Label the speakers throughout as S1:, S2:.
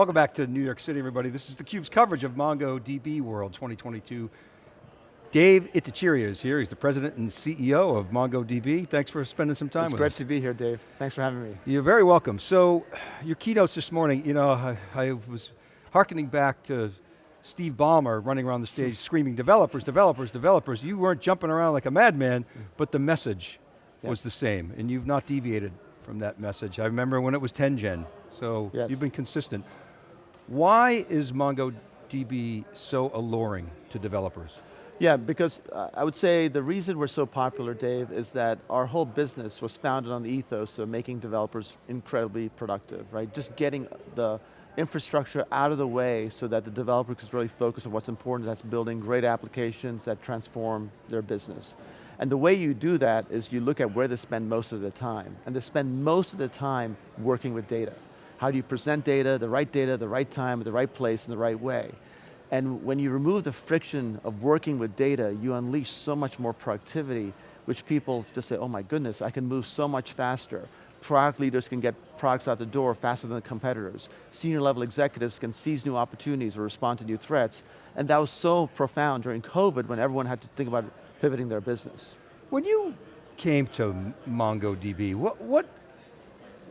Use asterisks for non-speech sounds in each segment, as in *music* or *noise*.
S1: Welcome back to New York City, everybody. This is theCUBE's coverage of MongoDB World 2022. Dev Ittycheria is here. He's the president and CEO of MongoDB. Thanks for spending some time
S2: it's
S1: with
S2: us.
S1: It's
S2: great to be here, Dave. Thanks for having me.
S1: You're very welcome. So, your keynotes this morning, you know, I, I was hearkening back to Steve Ballmer running around the stage *laughs* screaming, developers, developers, developers. You weren't jumping around like a madman, mm. but the message was the same, and you've not deviated from that message. I remember when it was 10gen, so
S2: yes.
S1: you've been consistent. Why is MongoDB so alluring to developers?
S2: Yeah, because uh, I would say the reason we're so popular, Dave, is that our whole business was founded on the ethos of making developers incredibly productive, right? Just getting the infrastructure out of the way so that the developer can really focus on what's important, that's building great applications that transform their business. And the way you do that is you look at where they spend most of the time, and they spend most of the time working with data. How do you present data, the right data, the right time, the right place, in the right way? And when you remove the friction of working with data, you unleash so much more productivity, which people just say, oh my goodness, I can move so much faster. Product leaders can get products out the door faster than the competitors. Senior level executives can seize new opportunities or respond to new threats. And that was so profound during COVID when everyone had to think about pivoting their business.
S1: When you came to MongoDB, what, what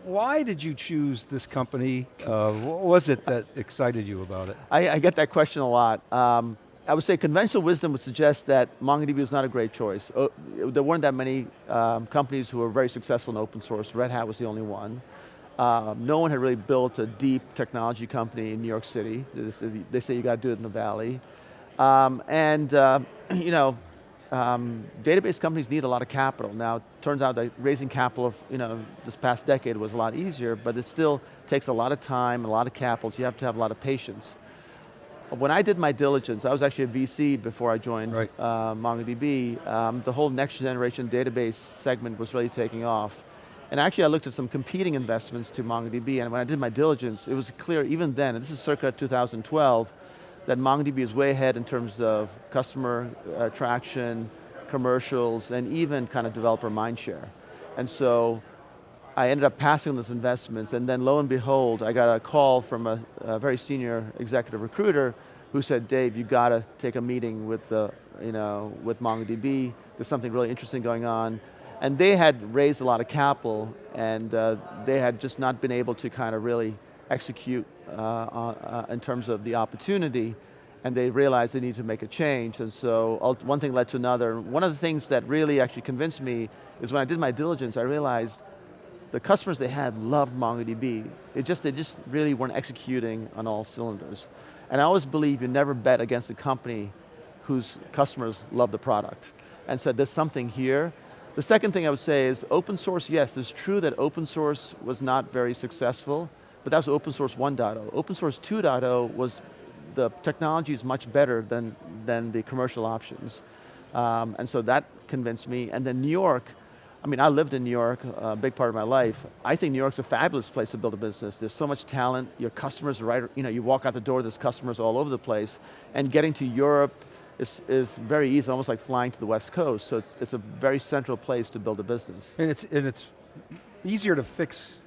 S1: why did you choose this company? Uh, what was it that excited you about it?
S2: I, I get that question a lot. Um, I would say conventional wisdom would suggest that MongoDB was not a great choice. Uh, there weren't that many um, companies who were very successful in open source. Red Hat was the only one. Um, no one had really built a deep technology company in New York City. They say you got to do it in the Valley. Um, and, uh, *clears throat* you know, um, database companies need a lot of capital. Now, it turns out that raising capital, you know, this past decade was a lot easier, but it still takes a lot of time, and a lot of capital, so you have to have a lot of patience. When I did my diligence, I was actually a VC before I joined right. uh, MongoDB, um, the whole next generation database segment was really taking off. And actually I looked at some competing investments to MongoDB, and when I did my diligence, it was clear even then, and this is circa 2012, that MongoDB is way ahead in terms of customer uh, traction, commercials, and even kind of developer mindshare. And so I ended up passing on those investments, and then lo and behold, I got a call from a, a very senior executive recruiter who said, Dave, you got to take a meeting with the, you know, with MongoDB. There's something really interesting going on. And they had raised a lot of capital, and uh, they had just not been able to kind of really execute uh, uh, in terms of the opportunity, and they realized they need to make a change, and so one thing led to another. One of the things that really actually convinced me is when I did my diligence, I realized the customers they had loved MongoDB. It just, they just really weren't executing on all cylinders. And I always believe you never bet against a company whose customers love the product. And so there's something here. The second thing I would say is open source, yes, it's true that open source was not very successful, but that's open source 1.0. Open source 2.0 was, the technology is much better than, than the commercial options. Um, and so that convinced me. And then New York, I mean, I lived in New York a big part of my life. I think New York's a fabulous place to build a business. There's so much talent, your customers are right, you know, you walk out the door, there's customers all over the place. And getting to Europe is, is very easy, almost like flying to the West Coast. So it's, it's a very central place to build a business.
S1: And it's, and it's easier to fix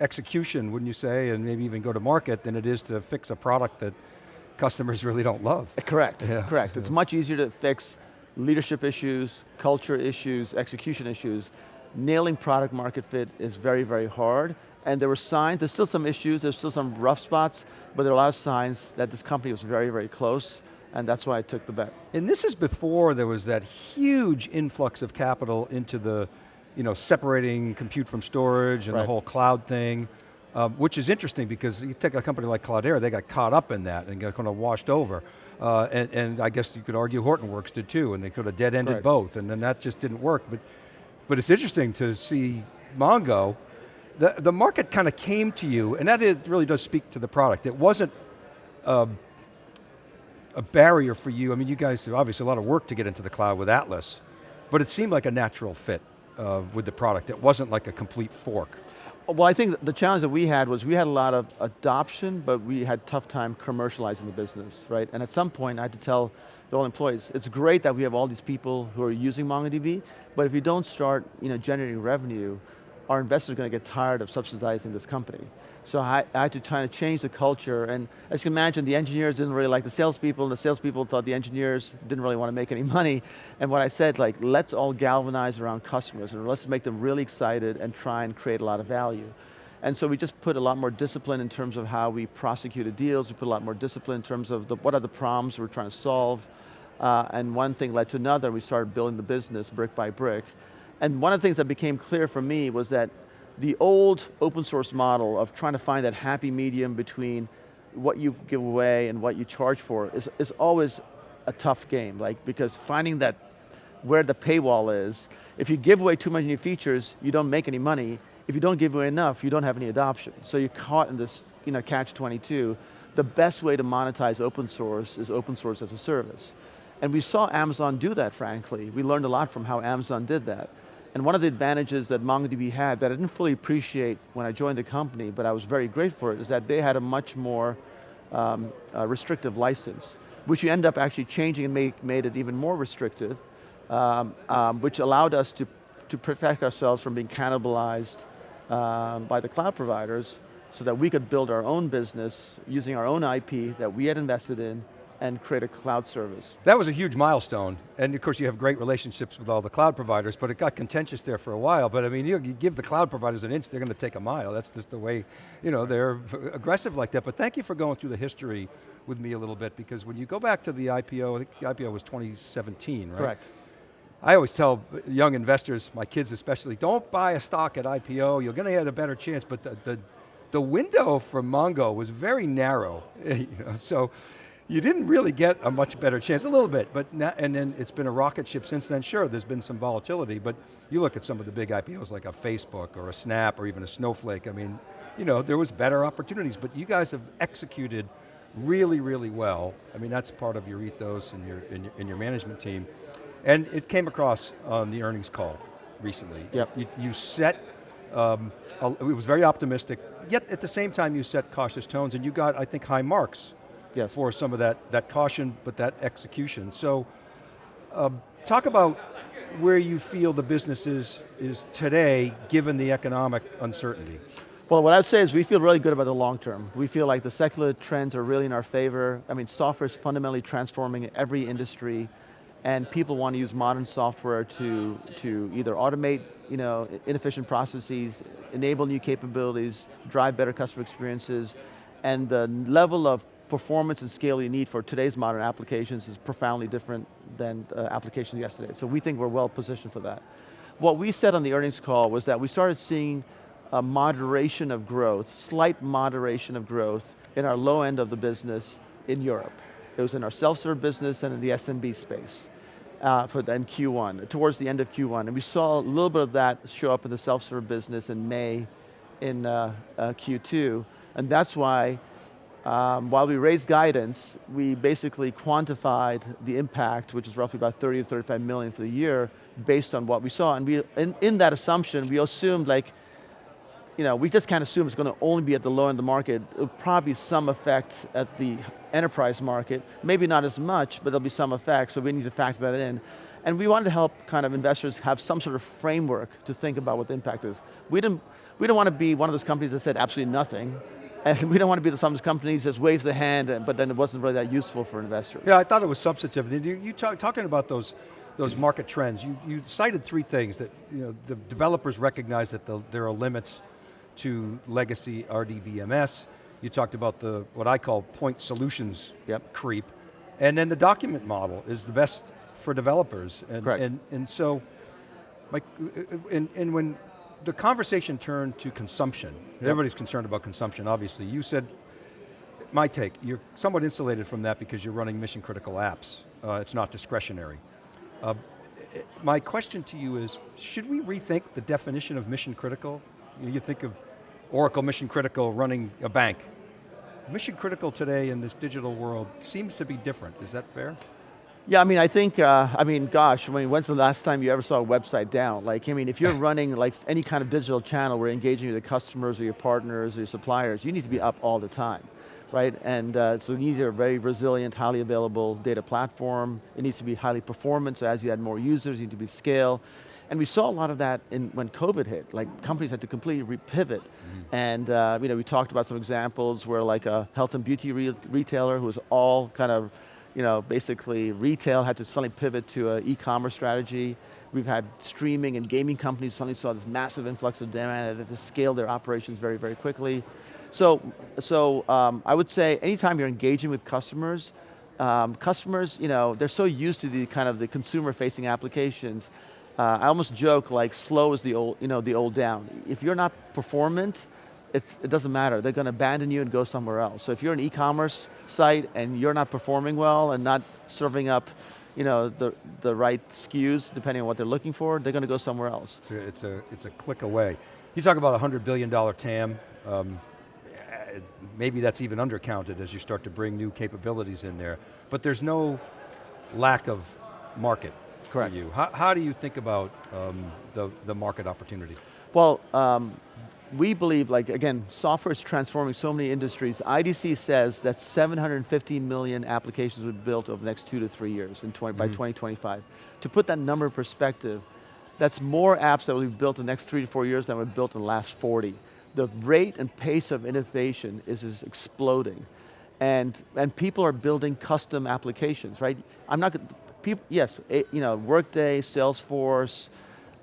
S1: execution, wouldn't you say, and maybe even go to market than it is to fix a product that customers *laughs* really don't love.
S2: Uh, correct, yeah. correct. It's much easier to fix leadership issues, culture issues, execution issues. Nailing product market fit is very, very hard. And there were signs, there's still some issues, there's still some rough spots, but there are a lot of signs that this company was very, very close, and that's why I took the bet.
S1: And this is before there was that huge influx of capital into the you know, separating compute from storage and right. the whole cloud thing, um, which is interesting because you take a company like Cloudera, they got caught up in that and got kind of washed over. Uh, and, and, I guess you could argue Hortonworks did too, and they could have dead-ended right. both, and then that just didn't work. But, but it's interesting to see Mongo, the, the market kind of came to you, and that is, really does speak to the product. It wasn't um, a barrier for you. I mean, you guys have obviously a lot of work to get into the cloud with Atlas, but it seemed like a natural fit uh, with the product. It wasn't like a complete fork.
S2: Well, I think the challenge that we had was we had a lot of adoption, but we had tough time commercializing the business, right? And at some point, I had to tell the all employees, it's great that we have all these people who are using MongoDB, but if you don't start you know, generating revenue, our investors are going to get tired of subsidizing this company. So I, I, had to try to change the culture, and as you can imagine, the engineers didn't really like the salespeople, and the salespeople thought the engineers didn't really want to make any *laughs* money. And what I said, like, let's all galvanize around customers, and let's make them really excited and try and create a lot of value. And so we just put a lot more discipline in terms of how we prosecuted deals, we put a lot more discipline in terms of the, what are the problems we're trying to solve, uh, and one thing led to another, we started building the business brick by brick. And one of the things that became clear for me was that the old open source model of trying to find that happy medium between what you give away and what you charge for is, is always a tough game, like, because finding that where the paywall is, if you give away too many new features, you don't make any money. If you don't give away enough, you don't have any adoption. So you're caught in this you know, catch-22. The best way to monetize open source is open source as a service. And we saw Amazon do that, frankly. We learned a lot from how Amazon did that. And one of the advantages that MongoDB had that I didn't fully appreciate when I joined the company, but I was very grateful for it, is that they had a much more um, uh, restrictive license, which you end up actually changing and make, made it even more restrictive, um, um, which allowed us to, to protect ourselves from being cannibalized um, by the cloud providers so that we could build our own business using our own IP that we had invested in and create a cloud service.
S1: That was a huge milestone, and of course you have great relationships with all the cloud providers, but it got contentious there for a while, but I mean, you, you give the cloud providers an inch, they're going to take a mile. That's just the way, you know, they're *laughs* aggressive like that, but thank you for going through the history with me a little bit, because when you go back to the IPO, I think the IPO was 2017, right?
S2: Correct.
S1: I always tell young investors, my kids especially, don't buy a stock at IPO, you're going to get a better chance, but the, the, the window for Mongo was very narrow. *laughs* You know, so you didn't really get a much better chance, a little bit, but now, and then it's been a rocket ship since then. Sure, there's been some volatility, but you look at some of the big IPOs like a Facebook or a Snap or even a Snowflake, I mean, you know, there was better opportunities, but you guys have executed really, really well. I mean, that's part of your ethos and your, and your, and your management team. And it came across on the earnings call recently.
S2: Yep.
S1: You, you set, um, it was very optimistic, yet at the same time you set cautious tones and you got, I think, high marks
S2: yes.
S1: for some of that, that caution, but that execution. So, um, talk about where you feel the business is, is today, given the economic uncertainty.
S2: Well, what I would say is we feel really good about the long term. We feel like the secular trends are really in our favor. I mean, software is fundamentally transforming every industry, and people want to use modern software to, to either automate you know, inefficient processes, enable new capabilities, drive better customer experiences, and the level of performance and scale you need for today's modern applications is profoundly different than uh, applications yesterday. So we think we're well positioned for that. What we said on the earnings call was that we started seeing a moderation of growth, slight moderation of growth in our low end of the business in Europe. It was in our self-serve business and in the SMB space uh, for the, in Q1, towards the end of Q1. And we saw a little bit of that show up in the self-serve business in May in uh, uh Q2. And that's why um, while we raised guidance, we basically quantified the impact, which is roughly about 30 to 35 million for the year, based on what we saw. And we, in, in that assumption, we assumed like, you know, we just can't assume it's going to only be at the low end of the market. It'll probably be some effect at the enterprise market. Maybe not as much, but there'll be some effect, so we need to factor that in. And we wanted to help kind of investors have some sort of framework to think about what the impact is. We didn't, we don't want to be one of those companies that said absolutely nothing. And we don't want to be the some companies that waves the hand, uh, but then it wasn't really that useful for investors.
S1: Yeah, I thought it was substantive. You, you talk, talking about those, those market trends, you, you cited three things that you know, the developers recognize that the, there are limits to legacy RDBMS. You talked about the, what I call point solutions
S2: yep.
S1: creep. And then the document model is the best for developers. And,
S2: Correct.
S1: And, and so, Mike, uh, uh, and, and when the conversation turned to consumption. Yep. Everybody's concerned about consumption, obviously. You said, my take, you're somewhat insulated from that because you're running mission critical apps. Uh, it's not discretionary. Uh, my question to you is, should we rethink the definition of mission critical? You think of Oracle mission critical running a bank. Mission critical today in this digital world seems to be different, is that fair?
S2: Yeah, I mean, I think, uh, I mean, gosh, I mean, when's the last time you ever saw a website down? Like, I mean, if you're *laughs* running like any kind of digital channel where you're engaging with the customers or your partners or your suppliers, you need to be up all the time, right? And uh, so you need a very resilient, highly available data platform. It needs to be highly performant, so as you add more users, you need to be scale. And we saw a lot of that in, when COVID hit, like companies had to completely repivot. Mm -hmm. And uh, you know, we talked about some examples where like a health and beauty re retailer who was all kind of, you know, basically retail had to suddenly pivot to an e-commerce strategy. We've had streaming and gaming companies suddenly saw this massive influx of demand and had to scale their operations very, very quickly. So, so um, I would say anytime you're engaging with customers, um, customers, you know, they're so used to the kind of the consumer-facing applications. Uh, I almost joke like slow is the old, you know, the old down. If you're not performant, it doesn't matter. They're going to abandon you and go somewhere else. So if you're an e-commerce site and you're not performing well and not serving up you know, the, the right SKUs, depending on what they're looking for, they're going to go somewhere else.
S1: It's a, it's a, it's a click away. You talk about a $100 billion TAM. Um, maybe that's even undercounted as you start to bring new capabilities in there. But there's no lack of market
S2: Correct.
S1: for you. How, how do you think about um, the, the market opportunity?
S2: Well, um, we believe, like again, software is transforming so many industries. IDC says that 750 million applications will be built over the next two to three years in 20, mm -hmm. by 2025. To put that number in perspective, that's more apps that will be built in the next three to four years than were built in the last 40 the rate and pace of innovation is, is exploding. And, and people are building custom applications, right? I'm not, people, yes, you know, Workday, Salesforce,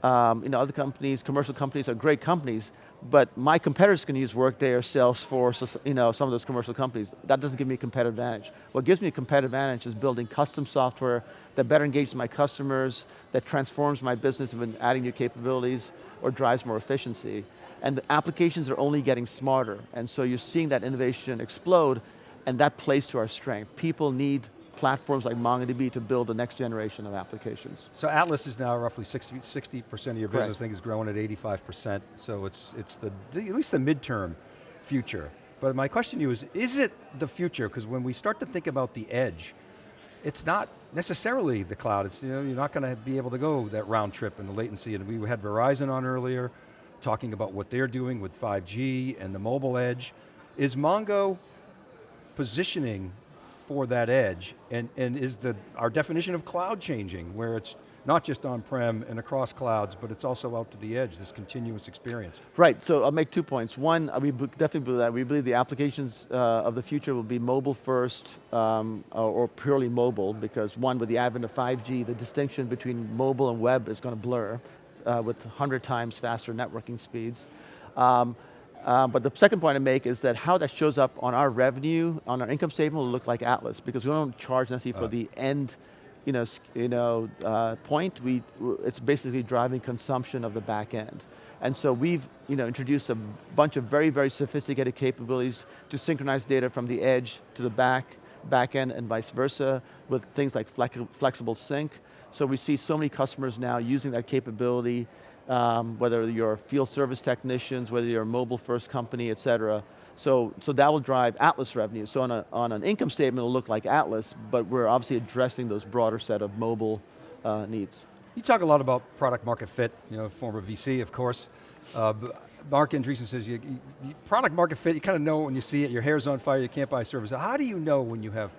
S2: um, you know, other companies, commercial companies are great companies, but my competitors can use Workday or Salesforce, or, you know, some of those commercial companies. That doesn't give me a competitive advantage. What gives me a competitive advantage is building custom software that better engages my customers, that transforms my business and adding new capabilities, or drives more efficiency and the applications are only getting smarter. And so you're seeing that innovation explode, and that plays to our strength. People need platforms like MongoDB to build the next generation of applications.
S1: So Atlas is now roughly 60, percent of your Correct. business, I think is growing at 85%, so it's, it's the, at least the midterm future. But my question to you is, is it the future? Because when we start to think about the edge, it's not necessarily the cloud. It's, you know, you're not going to be able to go that round trip and the latency, and we had Verizon on earlier, talking about what they're doing with 5G and the mobile edge. Is Mongo positioning for that edge? And, and is the, our definition of cloud changing, where it's not just on-prem and across clouds, but it's also out to the edge, this continuous experience.
S2: Right, so I'll make two points. One, we definitely believe that. We believe the applications uh, of the future will be mobile first, um, or purely mobile, because one, with the advent of 5G, the distinction between mobile and web is going to blur uh, with 100 times faster networking speeds. Um, uh, but the second point I make is that how that shows up on our revenue, on our income statement will look like Atlas, because we don't charge necessarily for uh. the end you know, you know, uh, point, we, it's basically driving consumption of the back end. And so we've you know, introduced a bunch of very, very sophisticated capabilities to synchronize data from the edge to the back, back end and vice versa with things like flexible sync. So we see so many customers now using that capability, um, whether you're field service technicians, whether you're a mobile first company, et cetera. So, so that will drive Atlas revenue. So on, a, on an income statement, it'll look like Atlas, but we're obviously addressing those broader set of mobile uh, needs.
S1: You talk a lot about product market fit, you know, former VC, of course. Uh, Marc Andreessen says, you, you, product market fit, you kind of know when you see it, your hair's on fire, you can't buy service. How do you know when you have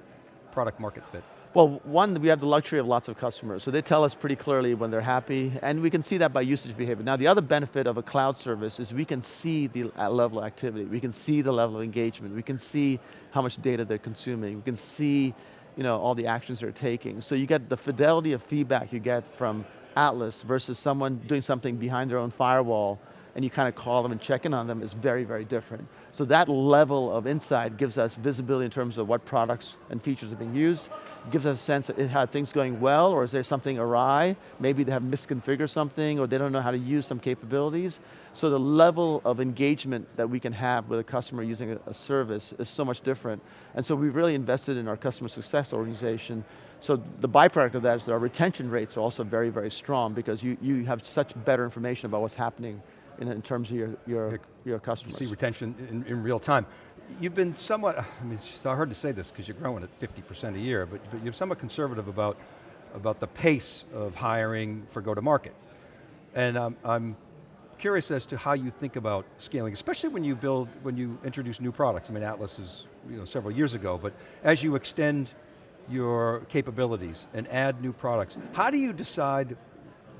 S1: product market fit?
S2: Well, one, we have the luxury of lots of customers, so they tell us pretty clearly when they're happy, and we can see that by usage behavior. Now, the other benefit of a cloud service is we can see the uh, level of activity, we can see the level of engagement, we can see how much data they're consuming, we can see you know, all the actions they're taking. So you get the fidelity of feedback you get from Atlas versus someone doing something behind their own firewall and you kind of call them and check in on them is very, very different. So that level of insight gives us visibility in terms of what products and features are being used, gives us a sense it had things going well, or is there something awry? Maybe they have misconfigured something, or they don't know how to use some capabilities. So the level of engagement that we can have with a customer using a, a service is so much different. And so we've really invested in our customer success organization so the byproduct of that is that our retention rates are also very, very strong because you, you have such better information about what's happening in, in terms of your, your, your customers.
S1: You see retention in, in real time. You've been somewhat, I mean, it's hard to say this because you're growing at 50% a year, but, but you're somewhat conservative about, about the pace of hiring for go-to-market. And um, I'm curious as to how you think about scaling, especially when you build, when you introduce new products. I mean, Atlas is you know, several years ago, but as you extend your capabilities and add new products, how do you decide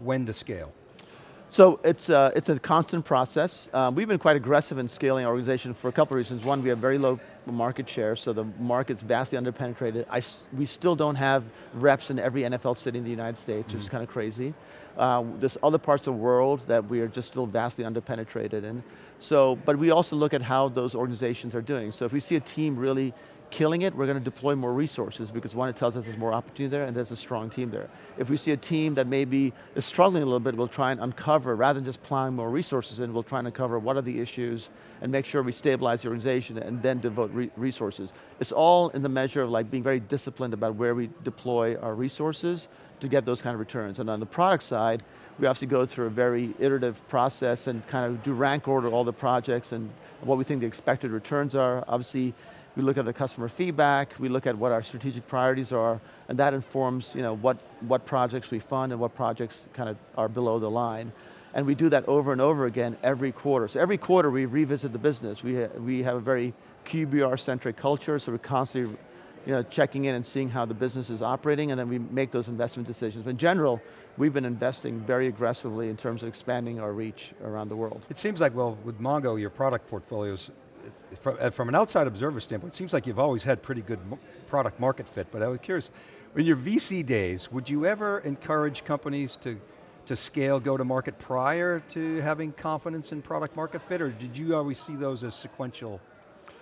S1: when to scale?
S2: So it's, uh, it's a constant process. Um, we've been quite aggressive in scaling our organization for a couple of reasons. One, we have very low market share, so the market's vastly underpenetrated. I, we still don't have reps in every NFL city in the United States, mm -hmm. which is kind of crazy. Uh, there's other parts of the world that we are just still vastly underpenetrated in. So, but we also look at how those organizations are doing. So if we see a team really killing it, we're going to deploy more resources because one, it tells us there's more opportunity there and there's a strong team there. If we see a team that maybe is struggling a little bit, we'll try and uncover, rather than just plowing more resources in, we'll try and uncover what are the issues and make sure we stabilize the organization and then devote re resources. It's all in the measure of like being very disciplined about where we deploy our resources to get those kind of returns. And on the product side, we obviously go through a very iterative process and kind of do rank order all the projects and what we think the expected returns are. Obviously, we look at the customer feedback, we look at what our strategic priorities are, and that informs you know, what, what projects we fund and what projects kind of are below the line. And we do that over and over again every quarter. So every quarter we revisit the business. We, ha we have a very QBR-centric culture, so we're constantly you know, checking in and seeing how the business is operating, and then we make those investment decisions. But in general, we've been investing very aggressively in terms of expanding our reach around the world.
S1: It seems like, well, with Mongo, your product portfolio's from, from an outside observer standpoint, it seems like you've always had pretty good product market fit, but I was curious, in your VC days, would you ever encourage companies to, to scale go-to-market prior to having confidence in product market fit, or did you always see those as sequential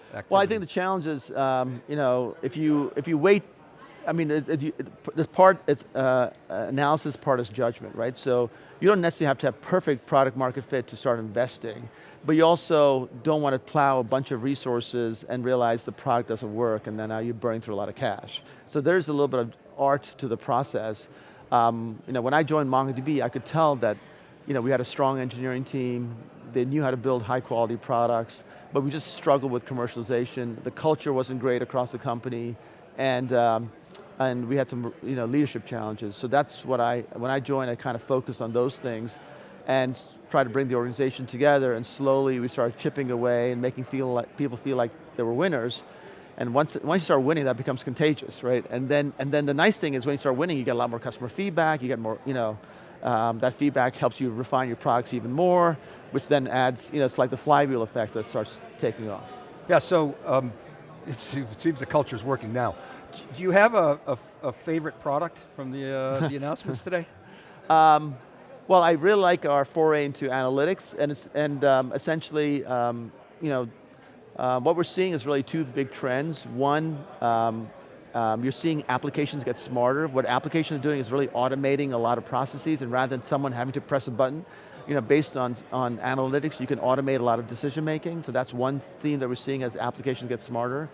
S1: activities?
S2: Well, I think the challenge is, um, you know, if you, if you wait I mean, it, it, this part, it's uh, analysis part is judgment, right? So you don't necessarily have to have perfect product market fit to start investing, but you also don't want to plow a bunch of resources and realize the product doesn't work and then now you're burning through a lot of cash. So there's a little bit of art to the process. Um, you know, when I joined MongoDB, I could tell that you know, we had a strong engineering team, they knew how to build high quality products, but we just struggled with commercialization. The culture wasn't great across the company, and um, and we had some you know, leadership challenges. So that's what I, when I joined, I kind of focused on those things and tried to bring the organization together and slowly we started chipping away and making feel like, people feel like they were winners. And once, once you start winning, that becomes contagious, right? And then, and then the nice thing is when you start winning, you get a lot more customer feedback, you get more, you know, um, that feedback helps you refine your products even more, which then adds, you know, it's like the flywheel effect that starts taking off.
S1: Yeah, so um, it seems the culture's working now. Do you have a, a, a favorite product from the, uh, the *laughs* announcements today? Um,
S2: well, I really like our foray into analytics, and it's and um, essentially, um, you know, uh, what we're seeing is really two big trends. One, um, um, you're seeing applications get smarter. What applications are doing is really automating a lot of processes, and rather than someone having to press a button, you know, based on, on analytics, you can automate a lot of decision making. So that's one theme that we're seeing as applications get smarter.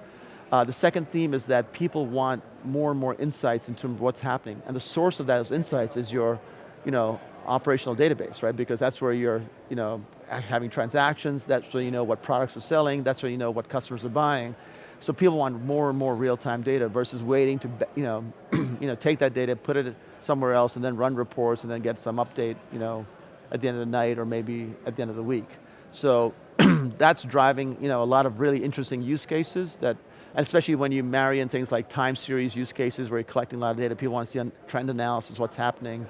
S2: Uh, the second theme is that people want more and more insights in terms of what's happening. And the source of those insights is your you know, operational database, right? Because that's where you're you know, having transactions, that's where you know what products are selling, that's where you know what customers are buying. So people want more and more real-time data versus waiting to you know, *clears throat* you know, take that data, put it somewhere else, and then run reports, and then get some update you know, at the end of the night or maybe at the end of the week. So *clears throat* that's driving you know, a lot of really interesting use cases that and especially when you marry in things like time series use cases where you're collecting a lot of data, people want to see trend analysis, what's happening.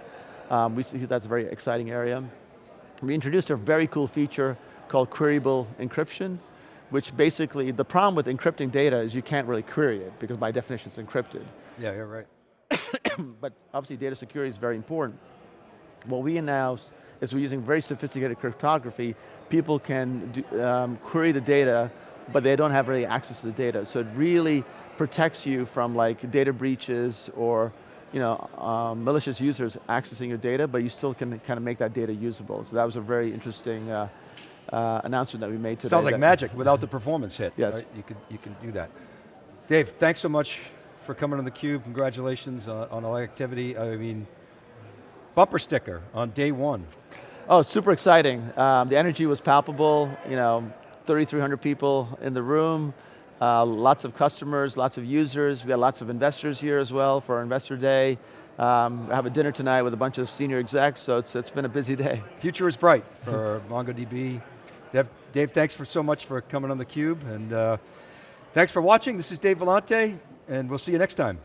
S2: Um, we see that's a very exciting area. We introduced a very cool feature called queryable encryption, which basically, the problem with encrypting data is you can't really query it because by definition it's encrypted.
S1: Yeah, you're right. *coughs*
S2: but obviously data security is very important. What we announced is we're using very sophisticated cryptography. People can do, um, query the data but they don't have really access to the data. So it really protects you from like data breaches or you know, um, malicious users accessing your data, but you still can kind of make that data usable. So that was a very interesting uh, uh, announcement that we made today.
S1: Sounds like magic without the performance hit.
S2: Yes.
S1: Right? You, can, you can do that. Dave, thanks so much for coming on theCUBE. Congratulations on, on all the activity. I mean, bumper sticker on day one.
S2: Oh, super exciting. Um, the energy was palpable. You know, 3,300 people in the room, uh, lots of customers, lots of users. We got lots of investors here as well for our investor day. Um, I have a dinner tonight with a bunch of senior execs, so it's, it's been a busy day. *laughs*
S1: Future is bright for MongoDB. Dave, Dave, thanks for so much for coming on theCUBE, and uh, thanks for watching. This is Dave Vellante, and we'll see you next time.